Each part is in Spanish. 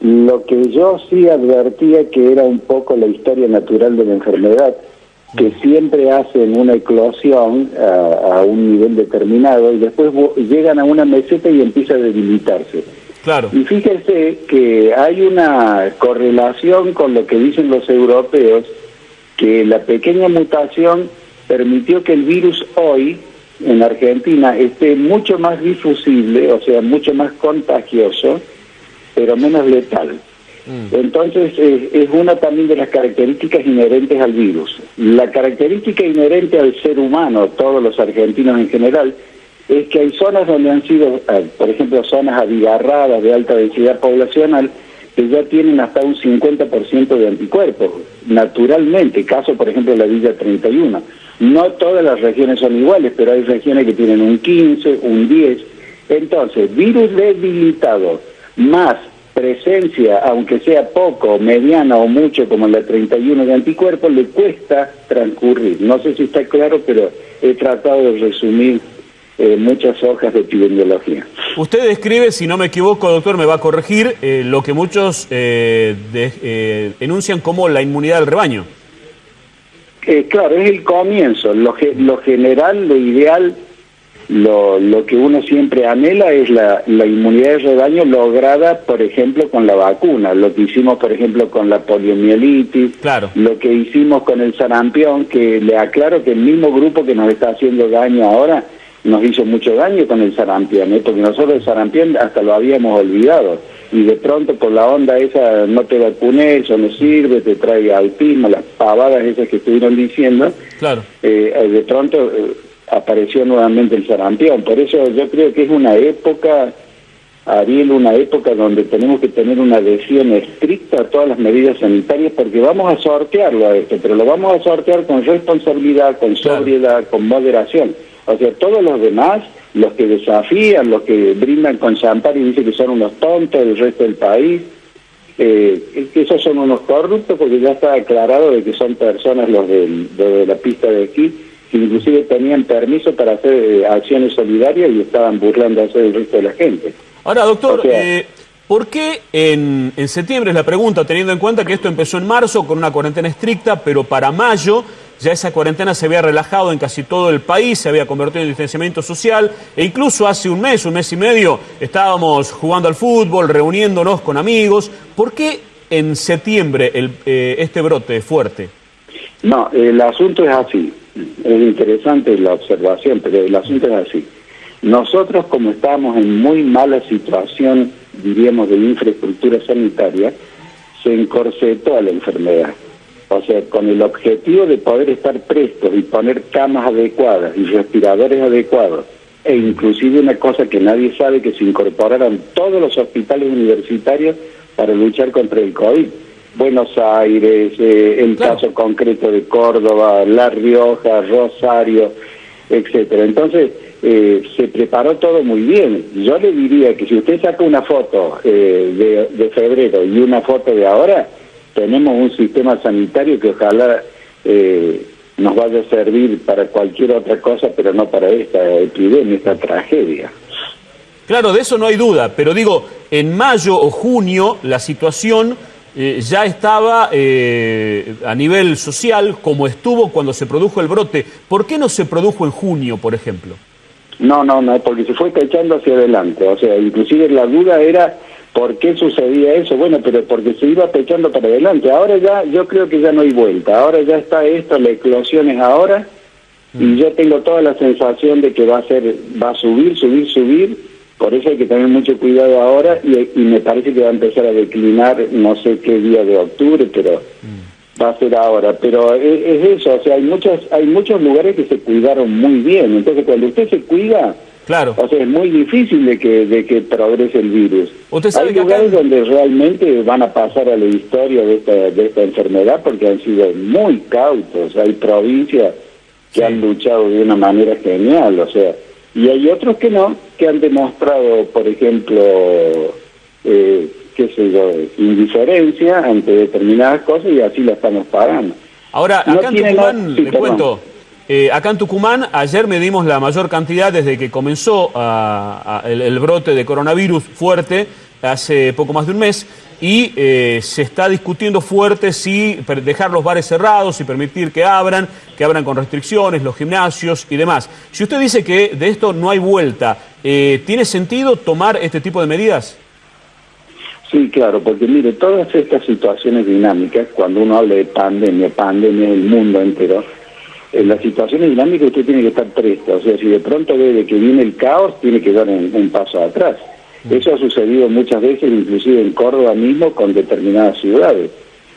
Lo que yo sí advertía que era un poco la historia natural de la enfermedad, que siempre hacen una eclosión a, un nivel determinado y después llegan a una meseta y empieza a debilitarse. Claro. Y fíjense que hay una correlación con lo que dicen los europeos, que la pequeña mutación permitió que el virus hoy en Argentina esté mucho más difusible, o sea, mucho más contagioso, pero menos letal. Mm. Entonces, es una también de las características inherentes al virus. La característica inherente al ser humano, todos los argentinos en general, es que hay zonas donde han sido, eh, por ejemplo, zonas abigarradas de alta densidad poblacional, que ya tienen hasta un 50% de anticuerpos, naturalmente, caso por ejemplo de la Villa 31. No todas las regiones son iguales, pero hay regiones que tienen un 15, un 10. Entonces, virus debilitado más presencia, aunque sea poco, mediana o mucho, como la 31 de anticuerpos, le cuesta transcurrir. No sé si está claro, pero he tratado de resumir eh, muchas hojas de epidemiología. Usted describe, si no me equivoco, doctor, me va a corregir, eh, lo que muchos eh, enuncian como la inmunidad del rebaño. claro, es el comienzo. Lo, lo general, lo ideal lo, lo que uno siempre anhela es la, la inmunidad de rebaño lograda, por ejemplo, con la vacuna, lo que hicimos, por ejemplo, con la poliomielitis, claro. lo que hicimos con el sarampión, que le aclaro que el mismo grupo que nos está haciendo daño ahora nos hizo mucho daño con el sarampión, ¿eh? porque nosotros el sarampión hasta lo habíamos olvidado, y de pronto por la onda esa, no te vacuné, eso no sirve, te trae alpismo, las pavadas esas que estuvieron diciendo, claro. Eh, de pronto... Eh, apareció nuevamente el sarampión. Por eso yo creo que es una época, Ariel, una época donde tenemos que tener una adhesión estricta a todas las medidas sanitarias porque vamos a sortearlo a esto, pero lo vamos a sortear con responsabilidad, con sobriedad, con moderación. O sea, todos los demás, los que desafían, los que brindan con champán y dicen que son unos tontos del resto del país, eh, que esos son unos corruptos porque ya está aclarado de que son personas los de la pista de esquí que inclusive tenían permiso para hacer eh, acciones solidarias y estaban burlando hacer el resto de la gente. Ahora, doctor, eh, ¿por qué en, en septiembre, es la pregunta, teniendo en cuenta que esto empezó en marzo con una cuarentena estricta, pero para mayo ya esa cuarentena se había relajado en casi todo el país, se había convertido en distanciamiento social, e incluso hace un mes, un mes y medio, estábamos jugando al fútbol, reuniéndonos con amigos. ¿Por qué en septiembre el, eh, este brote fuerte? No, el asunto es así es interesante la observación, pero el asunto es así. Nosotros, como estamos en muy mala situación, diríamos, de infraestructura sanitaria, se encorsetó a la enfermedad. O sea, con el objetivo de poder estar prestos y poner camas adecuadas y respiradores adecuados, e inclusive una cosa que nadie sabe, que se incorporaran todos los hospitales universitarios para luchar contra el COVID Buenos Aires, eh, el caso concreto de Córdoba, La Rioja, Rosario, etcétera. Entonces, eh, se preparó todo muy bien. Yo le diría que si usted saca una foto eh, de, de, febrero y una foto de ahora, tenemos un sistema sanitario que ojalá nos vaya a servir para cualquier otra cosa, pero no para esta epidemia, esta tragedia. Claro, de eso no hay duda, pero digo, en mayo o junio la situación eh, ya estaba eh, a nivel social como estuvo cuando se produjo el brote. ¿Por qué no se produjo en junio, por ejemplo? No, no, no, porque se fue echando hacia adelante. O sea, inclusive la duda era por qué sucedía eso. Bueno, pero porque se iba pechando para adelante. Ahora ya, yo creo que ya no hay vuelta. Ahora ya está esto, la eclosión es ahora. Y mm. yo tengo toda la sensación de que va a ser, va a subir, subir, subir por eso hay que tener mucho cuidado ahora y, me parece que va a empezar a declinar, no sé qué día de octubre, pero va a ser ahora. Pero es, eso, o sea, hay muchos, hay muchos lugares que se cuidaron muy bien. Entonces, cuando usted se cuida, Claro. O sea, es muy difícil de que, de que progrese el virus. ¿Usted Hay lugares donde realmente van a pasar a la historia de esta, de esta enfermedad porque han sido muy cautos. Hay provincias que han luchado de una manera genial, o sea, y hay otros que no, que han demostrado, por ejemplo, eh, qué sé yo, indiferencia ante determinadas cosas y así la estamos pagando. Ahora, acá en Tucumán, les cuento, eh, acá en Tucumán ayer medimos la mayor cantidad desde que comenzó el, brote de coronavirus fuerte, hace poco más de un mes y eh, se está discutiendo fuerte si dejar los bares cerrados, y permitir que abran, que abran con restricciones, los gimnasios y demás. Si usted dice que de esto no hay vuelta, eh, ¿tiene sentido tomar este tipo de medidas? Sí, claro, porque mire, todas estas situaciones dinámicas, cuando uno habla de pandemia, pandemia el mundo entero, en las situaciones dinámicas usted tiene que estar presto, o sea, si de pronto ve que viene el caos, tiene que dar un paso atrás. Eso ha sucedido muchas veces, inclusive en Córdoba mismo, con determinadas ciudades.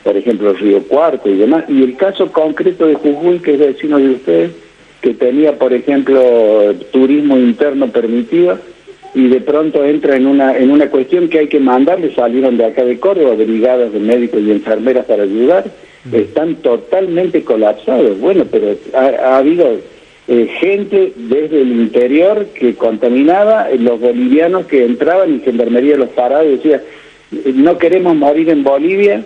Por ejemplo, Río Cuarto y demás. Y el caso concreto de Jujuy, que es vecino de usted, que tenía, por ejemplo, turismo interno permitido, y de pronto entra en una en una cuestión que hay que mandarle, salieron de acá de Córdoba, brigadas de médicos y enfermeras para ayudar, están totalmente colapsados. Bueno, pero ha habido eh, gente desde el interior que contaminaba, eh, los bolivianos que entraban y Gendarmería los paraba y decía, no queremos morir en Bolivia,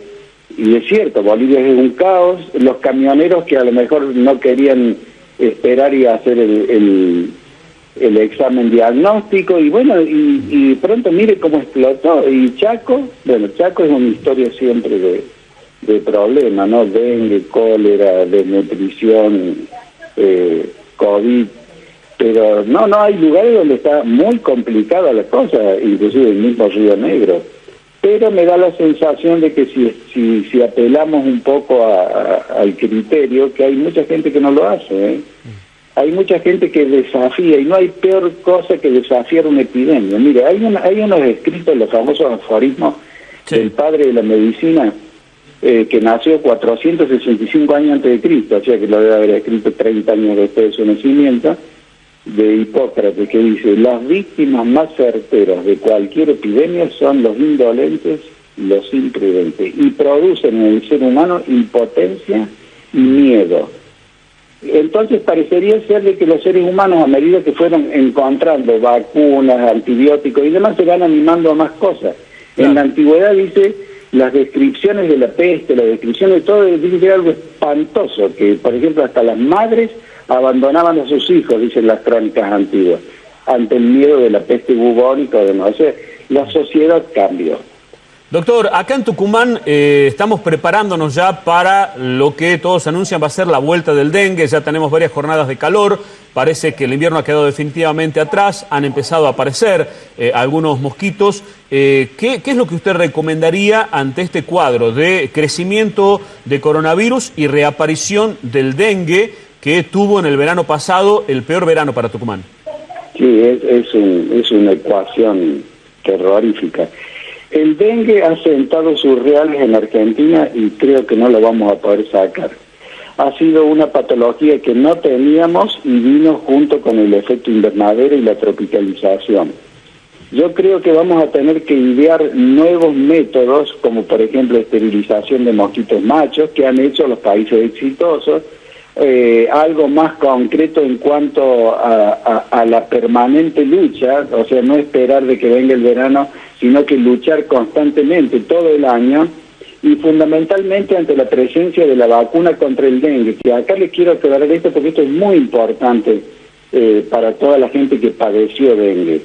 y es cierto, Bolivia es un caos, los camioneros que a lo mejor no querían esperar y hacer el, el, examen diagnóstico, y bueno, y, y, pronto mire cómo explotó, y Chaco, bueno, Chaco es una historia siempre de, de problemas, ¿no? Dengue, cólera, desnutrición, eh, COVID, pero no, no, hay lugares donde está muy complicada la cosa, inclusive el mismo Río Negro. Pero me da la sensación de que si, si, si apelamos un poco al criterio, que hay mucha gente que no lo hace, ¿eh? hay mucha gente que desafía, y no hay peor cosa que desafiar una epidemia. Mire, hay, hay unos escritos, los famosos aforismos del padre de la medicina, eh, que nació 465 años antes de Cristo, o sea que lo debe haber escrito 30 años después de su nacimiento, de Hipócrates, que dice, las víctimas más certeras de cualquier epidemia son los indolentes y los imprudentes, y producen en el ser humano impotencia y miedo. Entonces parecería ser de que los seres humanos, a medida que fueron encontrando vacunas, antibióticos y demás, se van animando a más cosas. En la antigüedad dice las descripciones de la peste, las descripciones de todo, dice algo espantoso, que por ejemplo hasta las madres abandonaban a sus hijos, dicen las crónicas antiguas, ante el miedo de la peste bubónica o demás. O sea, la sociedad cambió. Doctor, acá en Tucumán eh, estamos preparándonos ya para lo que todos anuncian va a ser la vuelta del dengue, ya tenemos varias jornadas de calor, parece que el invierno ha quedado definitivamente atrás, han empezado a aparecer eh, algunos mosquitos. Eh, ¿qué, ¿Qué es lo que usted recomendaría ante este cuadro de crecimiento de coronavirus y reaparición del dengue que tuvo en el verano pasado el peor verano para Tucumán? Sí, es, un, es una ecuación terrorífica. El dengue ha sentado sus reales en Argentina y creo que no lo vamos a poder sacar. Ha sido una patología que no teníamos y vino junto con el efecto invernadero y la tropicalización. Yo creo que vamos a tener que idear nuevos métodos, como por ejemplo esterilización de mosquitos machos, que han hecho los países exitosos, eh, algo más concreto en cuanto a, la permanente lucha, o sea, no esperar de que venga el verano, sino que luchar constantemente todo el año y fundamentalmente ante la presencia de la vacuna contra el dengue, que acá les quiero aclarar esto porque esto es muy importante eh, para toda la gente que padeció dengue.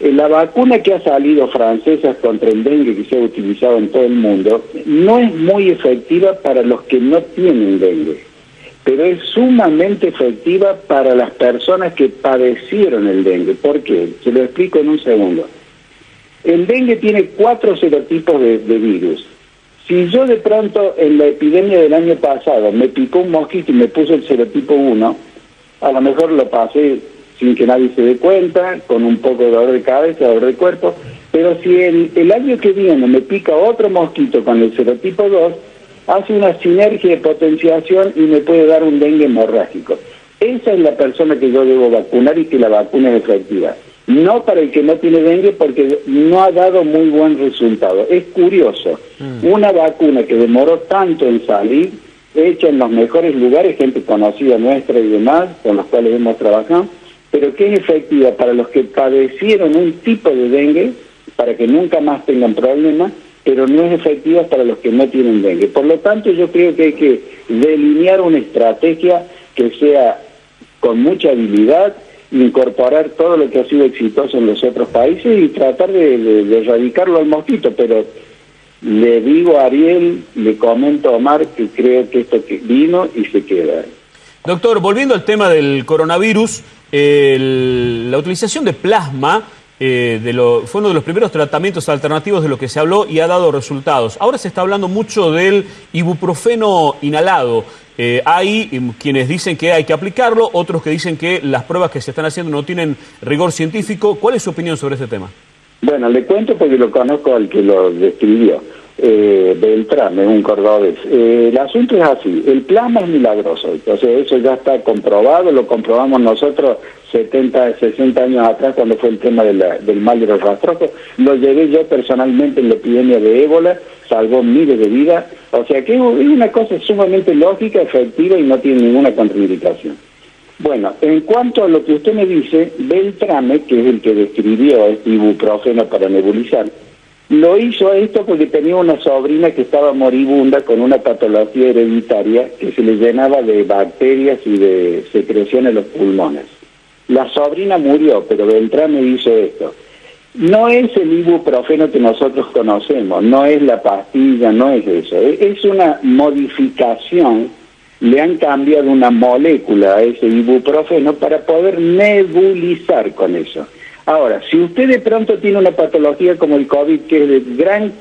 Eh, la vacuna que ha salido francesa contra el dengue que se ha utilizado en todo el mundo no es muy efectiva para los que no tienen dengue pero es sumamente efectiva para las personas que padecieron el dengue. ¿Por qué? Se lo explico en un segundo. El dengue tiene cuatro serotipos de, virus. Si yo de pronto en la epidemia del año pasado me picó un mosquito y me puso el serotipo 1, a lo mejor lo pasé sin que nadie se dé cuenta, con un poco de dolor de cabeza, dolor de cuerpo, pero si el, el año que viene me pica otro mosquito con el serotipo 2, hace una sinergia de potenciación y me puede dar un dengue hemorrágico. Esa es la persona que yo debo vacunar y que la vacuna es efectiva. No para el que no tiene dengue porque no ha dado muy buen resultado. Es curioso, mm. una vacuna que demoró tanto en salir, hecha en los mejores lugares, gente conocida nuestra y demás, con los cuales hemos trabajado, pero que es efectiva para los que padecieron un tipo de dengue, para que nunca más tengan problemas, pero no es efectiva para los que no tienen dengue. Por lo tanto, yo creo que hay que delinear una estrategia que sea con mucha habilidad incorporar todo lo que ha sido exitoso en los otros países y tratar de, erradicarlo al mosquito, pero le digo a Ariel, le comento a Omar que creo que esto vino y se queda. Doctor, volviendo al tema del coronavirus, la utilización de plasma eh, de lo, fue uno de los primeros tratamientos alternativos de lo que se habló y ha dado resultados. Ahora se está hablando mucho del ibuprofeno inhalado. Eh, hay quienes dicen que hay que aplicarlo, otros que dicen que las pruebas que se están haciendo no tienen rigor científico. ¿Cuál es su opinión sobre este tema? Bueno, le cuento porque lo conozco al que lo describió. Eh, es un cordobés. Eh, el asunto es así, el plasma es milagroso, entonces eso ya está comprobado, lo comprobamos nosotros 70, 60 años atrás cuando fue el tema del mal de los rastrojos, lo llevé yo personalmente en la epidemia de ébola, salvó miles de vidas, o sea que es una cosa sumamente lógica, efectiva y no tiene ninguna contraindicación. Bueno, en cuanto a lo que usted me dice, Beltrame, que es el que describió este ibuprofeno para nebulizar, lo hizo esto porque tenía una sobrina que estaba moribunda con una patología hereditaria que se le llenaba de bacterias y de secreción en los pulmones. La sobrina murió, pero Beltrame hizo esto. No es el ibuprofeno que nosotros conocemos, no es la pastilla, no es eso. Es una modificación le han cambiado una molécula a ese ibuprofeno para poder nebulizar con eso. Ahora, si usted de pronto tiene una patología como el COVID, que es de gran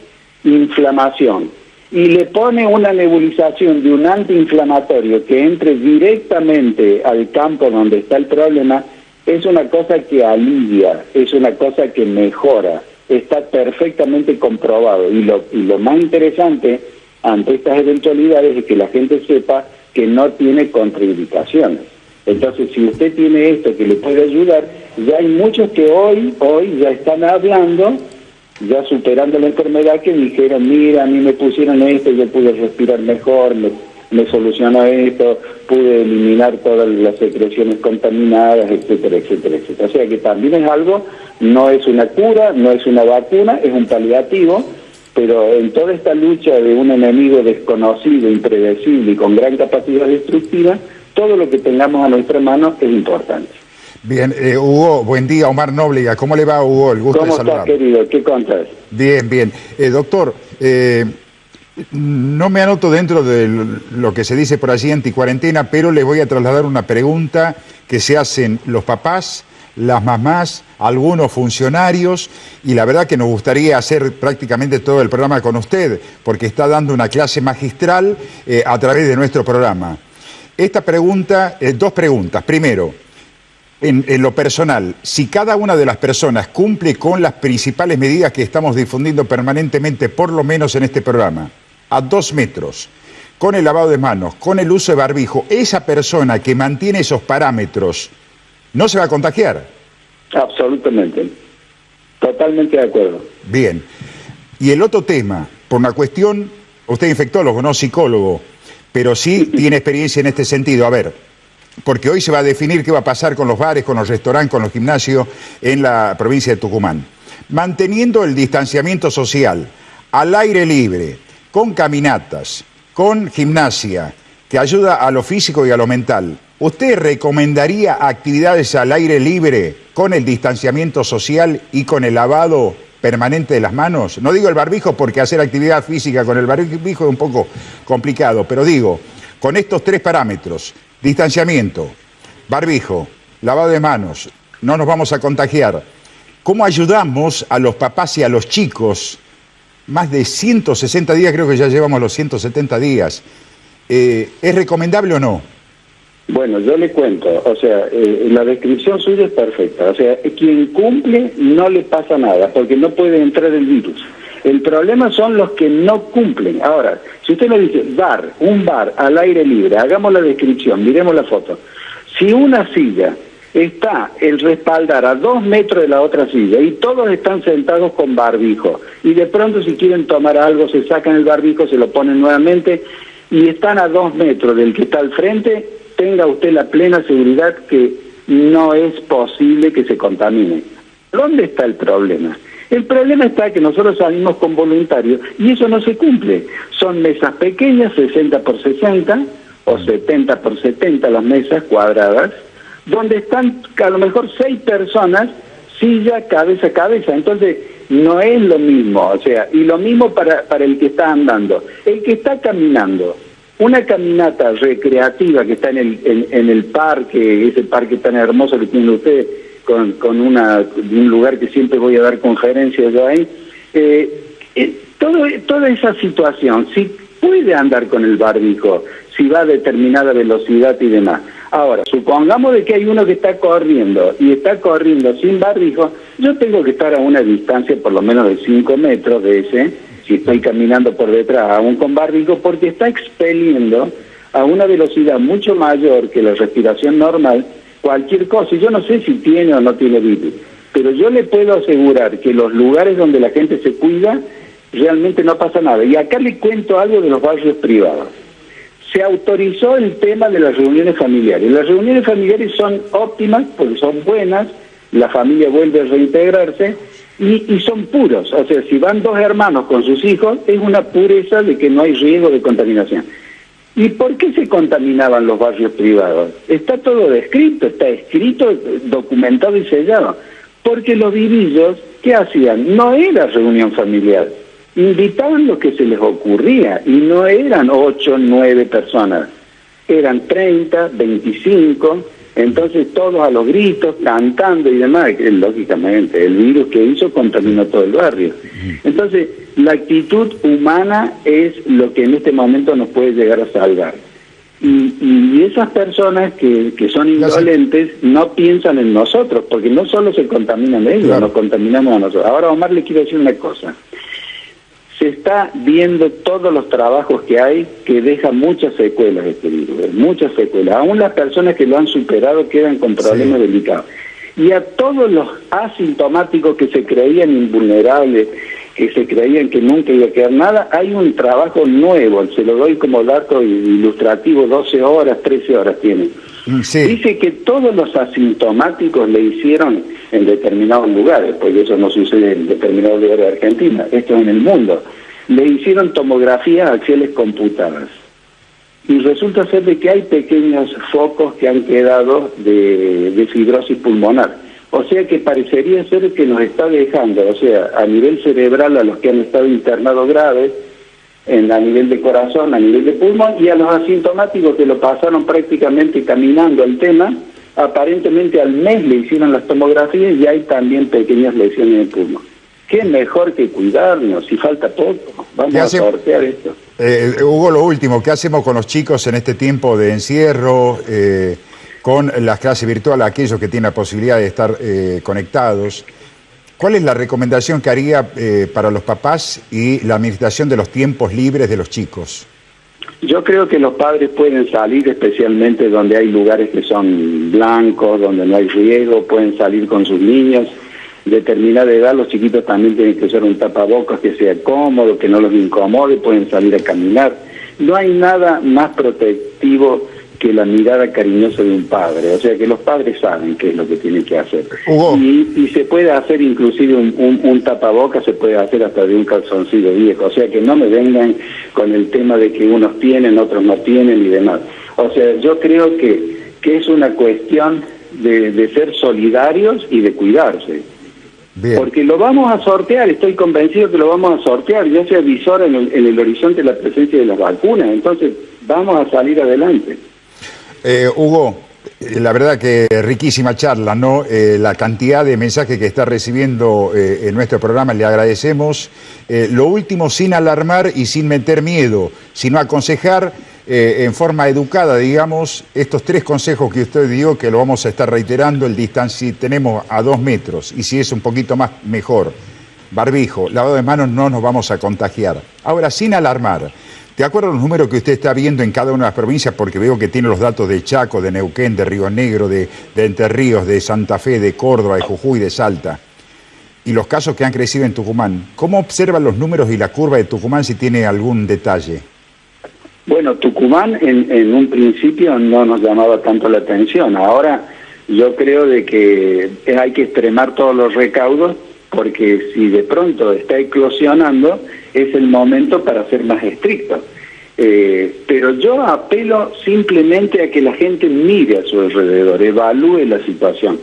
inflamación, y le pone una nebulización de un antiinflamatorio que entre directamente al campo donde está el problema, es una cosa que alivia, es una cosa que mejora, está perfectamente comprobado. Y lo, y lo más interesante ante estas eventualidades es que la gente sepa que no tiene contraindicaciones. Entonces, si usted tiene esto que le puede ayudar, ya hay muchos que hoy, hoy ya están hablando, ya superando la enfermedad, que dijeron, mira, a mí me pusieron esto, yo pude respirar mejor, me, me solucionó esto, pude eliminar todas las secreciones contaminadas, etcétera, etcétera, etcétera. O sea que también es algo, no es una cura, no es una vacuna, es un paliativo, pero en toda esta lucha de un enemigo desconocido, impredecible y con gran capacidad destructiva, todo lo que tengamos a nuestra mano es importante. Bien, eh, Hugo, buen día, Omar Nóbrega. ¿Cómo le va, Hugo? El gusto ¿Cómo estás, querido? ¿Qué contas? Bien, bien. Eh, doctor, eh, no me anoto dentro de lo que se dice por allí anticuarentena, pero le voy a trasladar una pregunta que se hacen los papás, las mamás, algunos funcionarios, y la verdad que nos gustaría hacer prácticamente todo el programa con usted, porque está dando una clase magistral a través de nuestro programa. Esta pregunta, eh, dos preguntas. Primero, en, en, lo personal, si cada una de las personas cumple con las principales medidas que estamos difundiendo permanentemente, por lo menos en este programa, a dos metros, con el lavado de manos, con el uso de barbijo, esa persona que mantiene esos parámetros, no se va a contagiar. Absolutamente. Totalmente de acuerdo. Bien. Y el otro tema, por una cuestión, usted es infectólogo, no psicólogo, pero sí tiene experiencia en este sentido. A ver, porque hoy se va a definir qué va a pasar con los bares, con los restaurantes, con los gimnasios en la provincia de Tucumán. Manteniendo el distanciamiento social, al aire libre, con caminatas, con gimnasia, que ayuda a lo físico y a lo mental, ¿Usted recomendaría actividades al aire libre con el distanciamiento social y con el lavado permanente de las manos? No digo el barbijo porque hacer actividad física con el barbijo es un poco complicado, pero digo, con estos tres parámetros, distanciamiento, barbijo, lavado de manos, no nos vamos a contagiar. ¿Cómo ayudamos a los papás y a los chicos? Más de 160 días, creo que ya llevamos los 170 días. Eh, ¿Es recomendable o no? Bueno, yo le cuento, o sea, eh, la descripción suya es perfecta, o sea, quien cumple no le pasa nada, porque no puede entrar el virus. El problema son los que no cumplen. Ahora, si usted me dice bar, un bar al aire libre, hagamos la descripción, miremos la foto. Si una silla está el respaldar a dos metros de la otra silla y todos están sentados con barbijo y de pronto si quieren tomar algo se sacan el barbijo, se lo ponen nuevamente y están a dos metros del que está al frente, tenga usted la plena seguridad que no es posible que se contamine. ¿Dónde está el problema? El problema está que nosotros salimos con voluntarios y eso no se cumple. Son mesas pequeñas, 60 por 60 o 70 por 70 las mesas cuadradas, donde están a lo mejor seis personas, silla, cabeza a cabeza. Entonces, no es lo mismo, o sea, y lo mismo para, para el que está andando. El que está caminando, una caminata recreativa que está en el, en, el parque, ese parque tan hermoso que tiene usted, con, con una, un lugar que siempre voy a dar conferencias yo ahí, eh, eh, todo, toda esa situación, si puede andar con el barbijo, si va a determinada velocidad y demás. Ahora, supongamos de que hay uno que está corriendo y está corriendo sin barbijo, yo tengo que estar a una distancia por lo menos de 5 metros de ese, si estoy caminando por detrás, aún con barbijo, porque está expeliendo a una velocidad mucho mayor que la respiración normal cualquier cosa. Y yo no sé si tiene o no tiene virus, pero yo le puedo asegurar que los lugares donde la gente se cuida, realmente no pasa nada. Y acá le cuento algo de los barrios privados. Se autorizó el tema de las reuniones familiares. Las reuniones familiares son óptimas porque son buenas, la familia vuelve a reintegrarse y, son puros. O sea, si van dos hermanos con sus hijos, es una pureza de que no hay riesgo de contaminación. ¿Y por qué se contaminaban los barrios privados? Está todo descrito, está escrito, documentado y sellado. Porque los vivillos, ¿qué hacían? No era reunión familiar. Invitaban lo que se les ocurría y no eran ocho, nueve personas. Eran treinta, veinticinco entonces todos a los gritos, cantando y demás, lógicamente, el virus que hizo contaminó todo el barrio. Entonces, la actitud humana es lo que en este momento nos puede llegar a salvar. Y, esas personas que, que son indolentes no piensan en nosotros, porque no solo se contaminan ellos, nos contaminamos a nosotros. Ahora, Omar, le quiero decir una cosa se está viendo todos los trabajos que hay que dejan muchas secuelas este virus, muchas secuelas. Aún las personas que lo han superado quedan con problemas delicados. Y a todos los asintomáticos que se creían invulnerables, que se creían que nunca iba a quedar nada, hay un trabajo nuevo, se lo doy como dato ilustrativo, 12 horas, 13 horas tienen Dice que todos los asintomáticos le hicieron en determinados lugares, porque eso no sucede en determinados lugares de Argentina, esto es en el mundo, le hicieron tomografías axiales computadas. Y resulta ser de que hay pequeños focos que han quedado de, de fibrosis pulmonar. O sea que parecería ser que nos está dejando, o sea, a nivel cerebral a los que han estado internados graves, en, a nivel de corazón, a nivel de pulmón, y a los asintomáticos que lo pasaron prácticamente caminando el tema, aparentemente al mes le hicieron las tomografías y hay también pequeñas lesiones en el pulmón. ¿Qué mejor que cuidarnos? Si falta poco, vamos a sortear esto. Eh, Hugo, lo último, ¿qué hacemos con los chicos en este tiempo de encierro, eh, con las clases virtuales, aquellos que tienen la posibilidad de estar eh, conectados? ¿Cuál es la recomendación que haría eh, para los papás y la administración de los tiempos libres de los chicos? Yo creo que los padres pueden salir, especialmente donde hay lugares que son blancos, donde no hay riesgo, pueden salir con sus niños. Determinada edad, los chiquitos también tienen que usar un tapabocas que sea cómodo, que no los incomode, pueden salir a caminar. No hay nada más protectivo que la mirada cariñosa de un padre. O sea que los padres saben qué es lo que tienen que hacer. Y, se puede hacer inclusive un, un, tapaboca, se puede hacer hasta de un calzoncillo viejo. O sea que no me vengan con el tema de que unos tienen, otros no tienen y demás. O sea, yo creo que, que es una cuestión de, ser solidarios y de cuidarse. Porque lo vamos a sortear, estoy convencido que lo vamos a sortear, ya se avisora en el, en el horizonte la presencia de las vacunas, entonces vamos a salir adelante. Eh, Hugo, eh, la verdad que riquísima charla, ¿no? Eh, la cantidad de mensajes que está recibiendo en nuestro programa, le agradecemos. lo último, sin alarmar y sin meter miedo, sino aconsejar en forma educada, digamos, estos tres consejos que usted dio, que lo vamos a estar reiterando, el distancia, tenemos a dos metros y si es un poquito más, mejor. Barbijo, lavado de manos, no nos vamos a contagiar. Ahora, sin alarmar. ¿De acuerdo a los números que usted está viendo en cada una de las provincias? Porque veo que tiene los datos de Chaco, de Neuquén, de Río Negro, de, Entre Ríos, de Santa Fe, de Córdoba, de Jujuy, de Salta. Y los casos que han crecido en Tucumán. ¿Cómo observan los números y la curva de Tucumán si tiene algún detalle? Bueno, Tucumán en, en un principio no nos llamaba tanto la atención. Ahora yo creo de que hay que extremar todos los recaudos porque si de pronto está eclosionando, es el momento para ser más estricto. Eh, pero yo apelo simplemente a que la gente mire a su alrededor, evalúe la situación.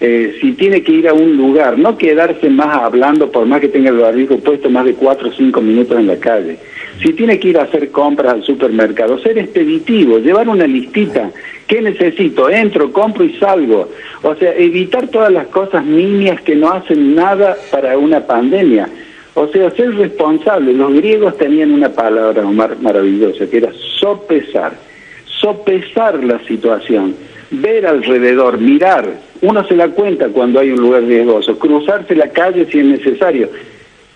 Eh, si tiene que ir a un lugar, no quedarse más hablando por más que tenga el barrigo puesto más de cuatro o cinco minutos en la calle. Si tiene que ir a hacer compras al supermercado, ser expeditivo, llevar una listita. ¿Qué necesito? Entro, compro y salgo. O sea, evitar todas las cosas niñas que no hacen nada para una pandemia. O sea, ser responsable. Los griegos tenían una palabra maravillosa, que era sopesar. Sopesar la situación. Ver alrededor, mirar. Uno se da cuenta cuando hay un lugar riesgoso. Cruzarse la calle si es necesario.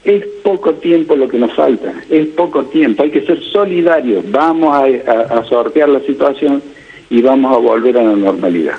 Es poco tiempo lo que nos falta. Es poco tiempo. Hay que ser solidarios. Vamos a, a sortear la situación y vamos a volver a la normalidad.